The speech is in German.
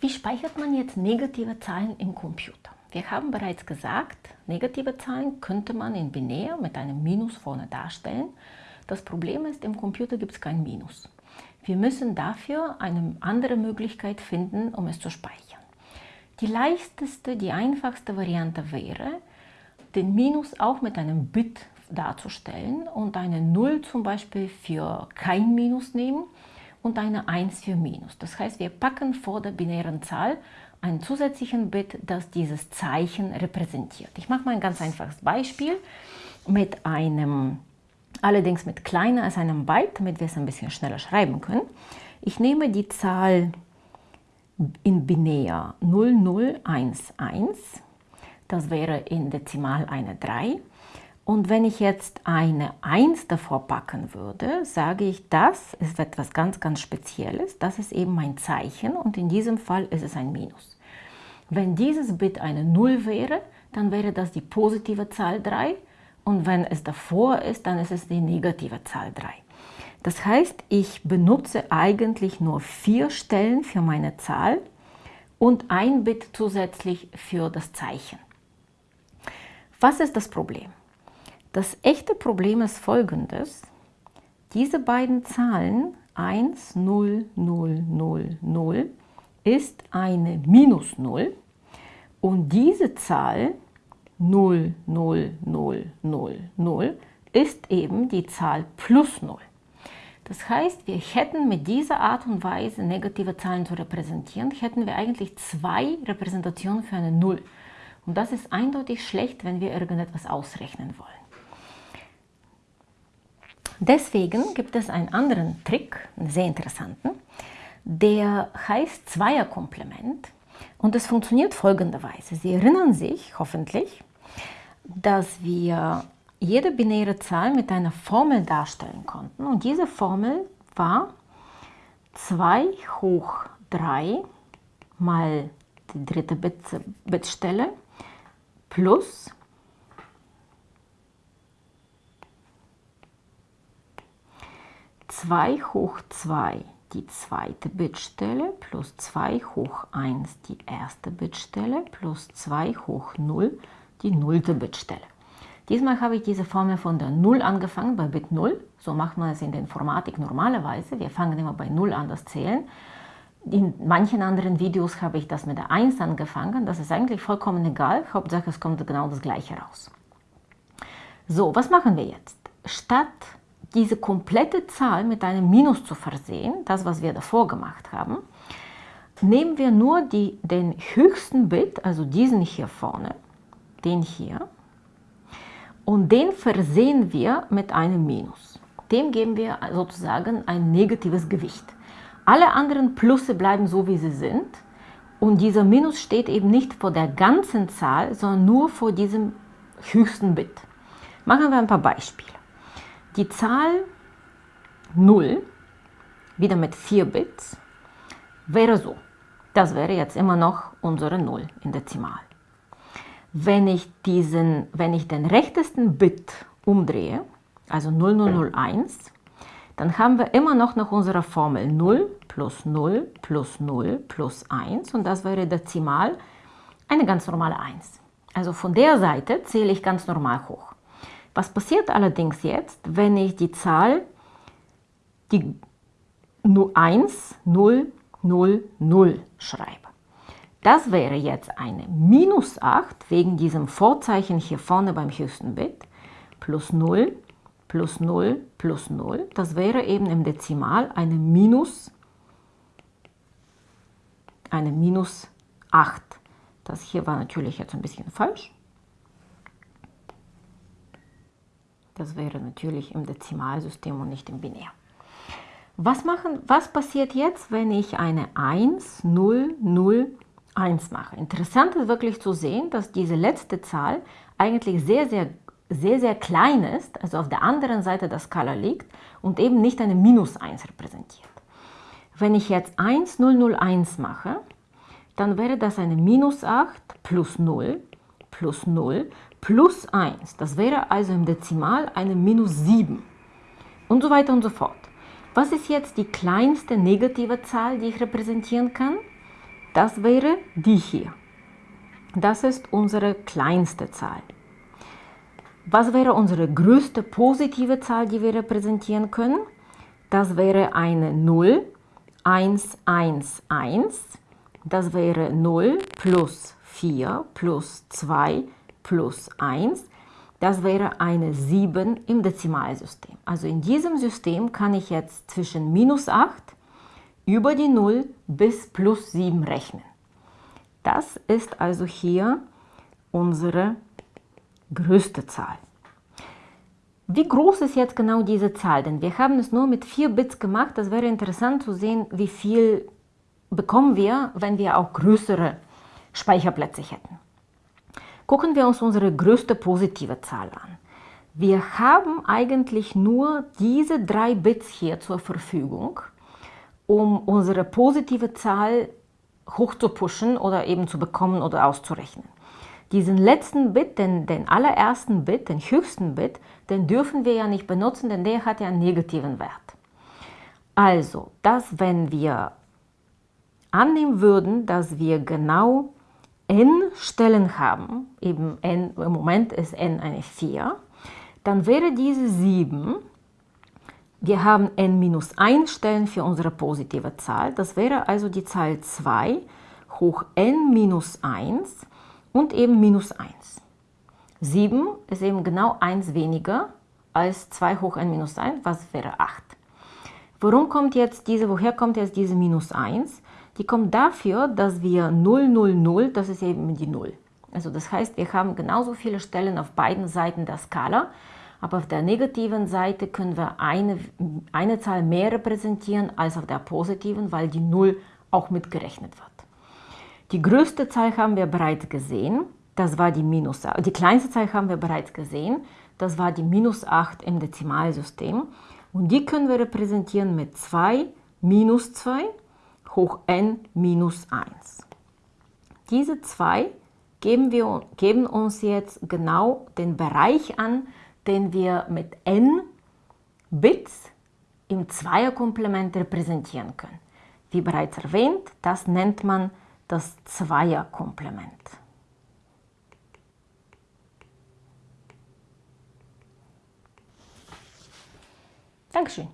Wie speichert man jetzt negative Zahlen im Computer? Wir haben bereits gesagt, negative Zahlen könnte man in binär mit einem Minus vorne darstellen. Das Problem ist, im Computer gibt es kein Minus. Wir müssen dafür eine andere Möglichkeit finden, um es zu speichern. Die leichteste, die einfachste Variante wäre, den Minus auch mit einem Bit darzustellen und eine 0 zum Beispiel für kein Minus nehmen und eine 1 für Minus. Das heißt, wir packen vor der binären Zahl einen zusätzlichen Bit, das dieses Zeichen repräsentiert. Ich mache mal ein ganz einfaches Beispiel mit einem, allerdings mit kleiner als einem Byte, damit wir es ein bisschen schneller schreiben können. Ich nehme die Zahl in binär 0011, das wäre in Dezimal eine 3 und wenn ich jetzt eine 1 davor packen würde, sage ich, das ist etwas ganz, ganz Spezielles. Das ist eben mein Zeichen und in diesem Fall ist es ein Minus. Wenn dieses Bit eine 0 wäre, dann wäre das die positive Zahl 3 und wenn es davor ist, dann ist es die negative Zahl 3. Das heißt, ich benutze eigentlich nur vier Stellen für meine Zahl und ein Bit zusätzlich für das Zeichen. Was ist das Problem? Das echte Problem ist folgendes. Diese beiden Zahlen 1, 0, 0, 0, 0 ist eine Minus 0 und diese Zahl 0, 0, 0, 0, 0 ist eben die Zahl plus 0. Das heißt, wir hätten mit dieser Art und Weise negative Zahlen zu repräsentieren, hätten wir eigentlich zwei Repräsentationen für eine 0. Und das ist eindeutig schlecht, wenn wir irgendetwas ausrechnen wollen. Deswegen gibt es einen anderen Trick, einen sehr interessanten, der heißt Zweierkomplement und es funktioniert folgenderweise. Sie erinnern sich hoffentlich, dass wir jede binäre Zahl mit einer Formel darstellen konnten und diese Formel war 2 hoch 3 mal die dritte Bitstelle plus 2 hoch 2 die zweite Bitstelle plus 2 hoch 1 die erste Bitstelle plus 2 hoch 0 die nullte Bitstelle. Diesmal habe ich diese Formel von der 0 angefangen, bei Bit 0. So macht man es in der Informatik normalerweise. Wir fangen immer bei 0 an, das Zählen. In manchen anderen Videos habe ich das mit der 1 angefangen. Das ist eigentlich vollkommen egal. Hauptsache, es kommt genau das Gleiche raus. So, was machen wir jetzt? Statt diese komplette Zahl mit einem Minus zu versehen, das was wir davor gemacht haben, nehmen wir nur die, den höchsten Bit, also diesen hier vorne, den hier, und den versehen wir mit einem Minus. Dem geben wir sozusagen ein negatives Gewicht. Alle anderen Plusse bleiben so, wie sie sind. Und dieser Minus steht eben nicht vor der ganzen Zahl, sondern nur vor diesem höchsten Bit. Machen wir ein paar Beispiele. Die Zahl 0, wieder mit 4 Bits, wäre so. Das wäre jetzt immer noch unsere 0 in Dezimal. Wenn ich, diesen, wenn ich den rechtesten Bit umdrehe, also 0001, dann haben wir immer noch nach unserer Formel 0 plus 0 plus 0 plus 1 und das wäre Dezimal eine ganz normale 1. Also von der Seite zähle ich ganz normal hoch. Was passiert allerdings jetzt, wenn ich die Zahl die 1, 0, 0, 0 schreibe? Das wäre jetzt eine minus 8 wegen diesem Vorzeichen hier vorne beim höchsten Bit plus 0 plus 0 plus 0. Das wäre eben im Dezimal eine minus, eine minus 8. Das hier war natürlich jetzt ein bisschen falsch. Das wäre natürlich im Dezimalsystem und nicht im Binär. Was, machen, was passiert jetzt, wenn ich eine 1, 0, 0, 1 mache? Interessant ist wirklich zu sehen, dass diese letzte Zahl eigentlich sehr, sehr, sehr, sehr klein ist, also auf der anderen Seite der Skala liegt und eben nicht eine Minus 1 repräsentiert. Wenn ich jetzt 1, 0, 0, 1 mache, dann wäre das eine Minus 8 plus 0 plus 0 plus 1. Das wäre also im Dezimal eine minus 7 und so weiter und so fort. Was ist jetzt die kleinste negative Zahl, die ich repräsentieren kann? Das wäre die hier. Das ist unsere kleinste Zahl. Was wäre unsere größte positive Zahl, die wir repräsentieren können? Das wäre eine 0, 1, 1, 1. Das wäre 0 plus 4 plus 2 plus 1. Das wäre eine 7 im Dezimalsystem. Also in diesem System kann ich jetzt zwischen minus 8 über die 0 bis plus 7 rechnen. Das ist also hier unsere größte Zahl. Wie groß ist jetzt genau diese Zahl? Denn wir haben es nur mit 4 Bits gemacht. Das wäre interessant zu sehen, wie viel bekommen wir, wenn wir auch größere Speicherplätze hätten. Gucken wir uns unsere größte positive Zahl an. Wir haben eigentlich nur diese drei Bits hier zur Verfügung, um unsere positive Zahl hochzupushen oder eben zu bekommen oder auszurechnen. Diesen letzten Bit, den, den allerersten Bit, den höchsten Bit, den dürfen wir ja nicht benutzen, denn der hat ja einen negativen Wert. Also, dass wenn wir annehmen würden, dass wir genau n Stellen haben, eben n, im Moment ist n eine 4, dann wäre diese 7, wir haben n minus 1 Stellen für unsere positive Zahl, das wäre also die Zahl 2 hoch n minus 1 und eben minus 1. 7 ist eben genau 1 weniger als 2 hoch n minus 1, was wäre 8. Warum kommt jetzt diese, woher kommt jetzt diese minus 1? Die kommt dafür, dass wir 0, 0, 0, das ist eben die 0. Also das heißt, wir haben genauso viele Stellen auf beiden Seiten der Skala, aber auf der negativen Seite können wir eine, eine Zahl mehr repräsentieren als auf der positiven, weil die 0 auch mitgerechnet wird. Die größte Zahl haben wir bereits gesehen, das war die minus, die kleinste Zahl haben wir bereits gesehen, das war die minus 8 im Dezimalsystem. Und die können wir repräsentieren mit 2 minus 2 hoch n minus 1. Diese 2 geben, wir, geben uns jetzt genau den Bereich an, den wir mit n Bits im Zweierkomplement repräsentieren können. Wie bereits erwähnt, das nennt man das Zweierkomplement. Dankeschön.